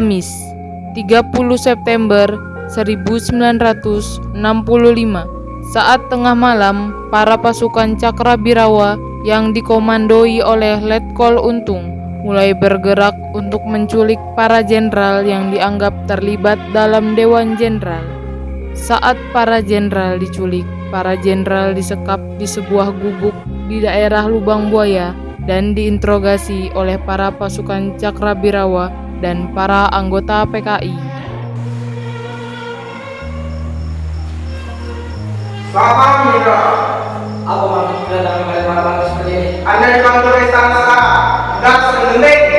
Kamis, 30 September 1965. Saat tengah malam, para pasukan Cakrabirawa yang dikomandoi oleh Letkol Untung mulai bergerak untuk menculik para jenderal yang dianggap terlibat dalam Dewan Jenderal. Saat para jenderal diculik, para jenderal disekap di sebuah gubuk di daerah Lubang Buaya dan diinterogasi oleh para pasukan Cakrabirawa dan para anggota PKI. Malam, Indra. Apa maksud kedatangan kalian malam-malam seperti ini? Anda dipanggil istana sekarang. Dan sering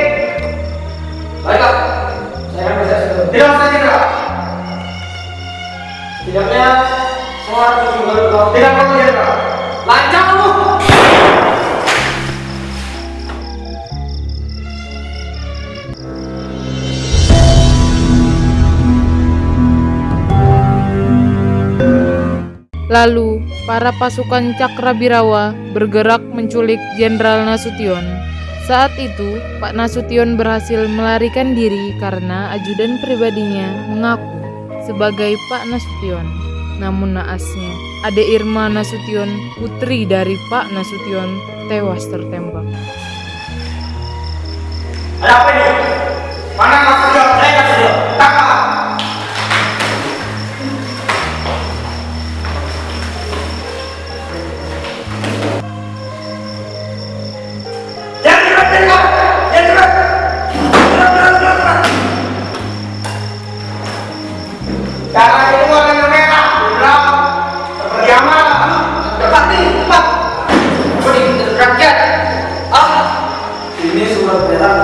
Lalu, para pasukan Cakrabirawa bergerak menculik Jenderal Nasution. Saat itu, Pak Nasution berhasil melarikan diri karena ajudan pribadinya mengaku sebagai Pak Nasution. Namun naasnya, Ade Irma Nasution, putri dari Pak Nasution, tewas tertembak. Ada apa ini? Mana Mas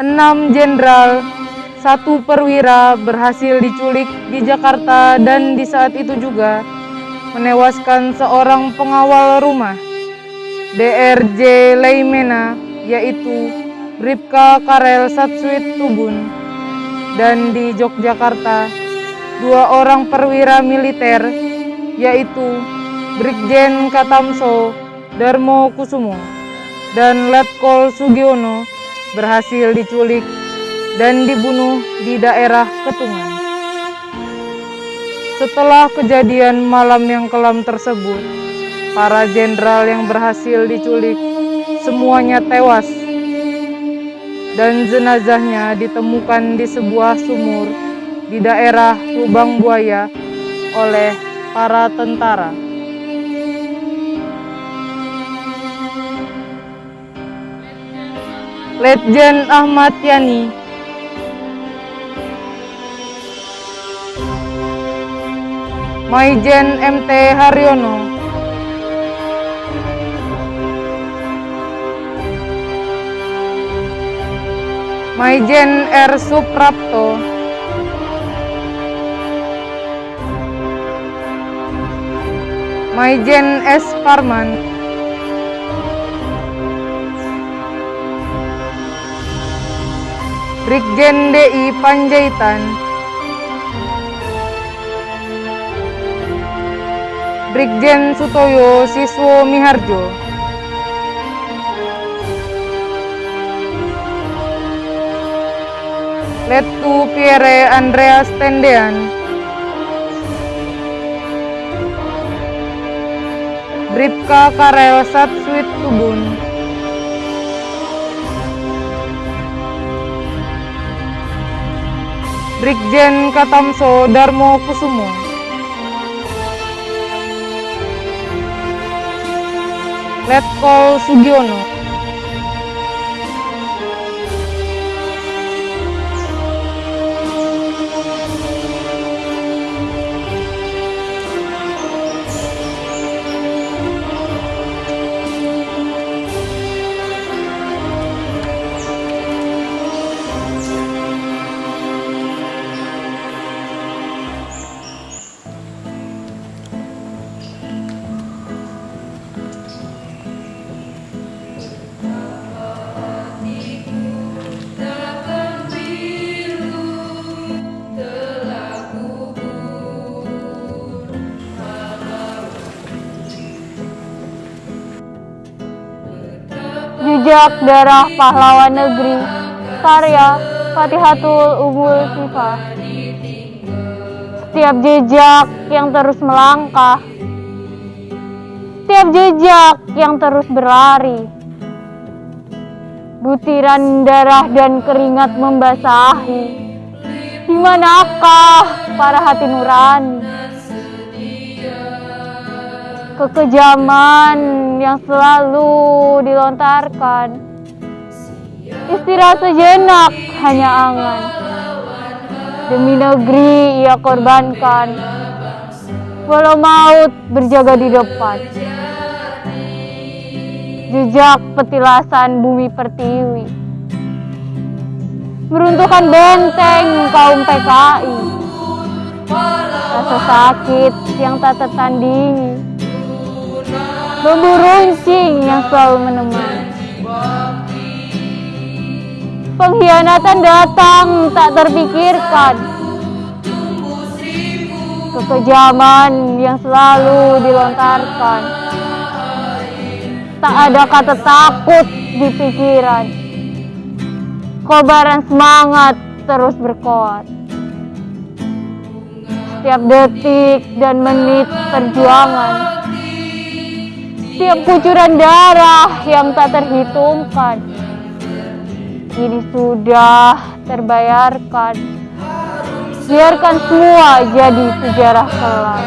Enam jenderal, satu perwira berhasil diculik di Jakarta dan di saat itu juga menewaskan seorang pengawal rumah DRJ Leimena yaitu Bribka Karel Satsuit Tubun. Dan di Yogyakarta dua orang perwira militer yaitu Brigjen Katamso Darmo Kusumo dan Letkol Sugiono berhasil diculik dan dibunuh di daerah Ketungan. Setelah kejadian malam yang kelam tersebut, para jenderal yang berhasil diculik semuanya tewas dan jenazahnya ditemukan di sebuah sumur di daerah Lubang Buaya oleh para tentara. Letjen Ahmad Yani. Maijen MT Haryono. Maijen R Suprapto. Maijen S Parman Brigjen DI Panjaitan. Brigjen Sutoyo Siswo Miharjo. Letu Pierre Andreas Tendean. Bribka Karel Satsuit Tubun Brigjen Katamso Darmo Kusumo. Letkol Sugiono Jejak darah pahlawan negeri Karya Fatihatul Umul Sifah Setiap jejak yang terus melangkah Setiap jejak yang terus berlari Butiran darah dan keringat membasahi Di manakah para hati nurani Kekejaman yang selalu dilontarkan. Istirahat sejenak hanya angan. Demi negeri ia korbankan. Walau maut berjaga di depan. Jejak petilasan bumi pertiwi. Meruntuhkan benteng kaum PKI Rasa sakit yang tak tertandingi Bambu runcing yang selalu menemani. Pengkhianatan datang tak terpikirkan. Kekejaman yang selalu dilontarkan. Tak ada kata takut di pikiran. Kobaran semangat terus berkoat Setiap detik dan menit perjuangan Setiap kucuran darah yang tak terhitungkan Kini sudah terbayarkan. Biarkan semua jadi sejarah kelam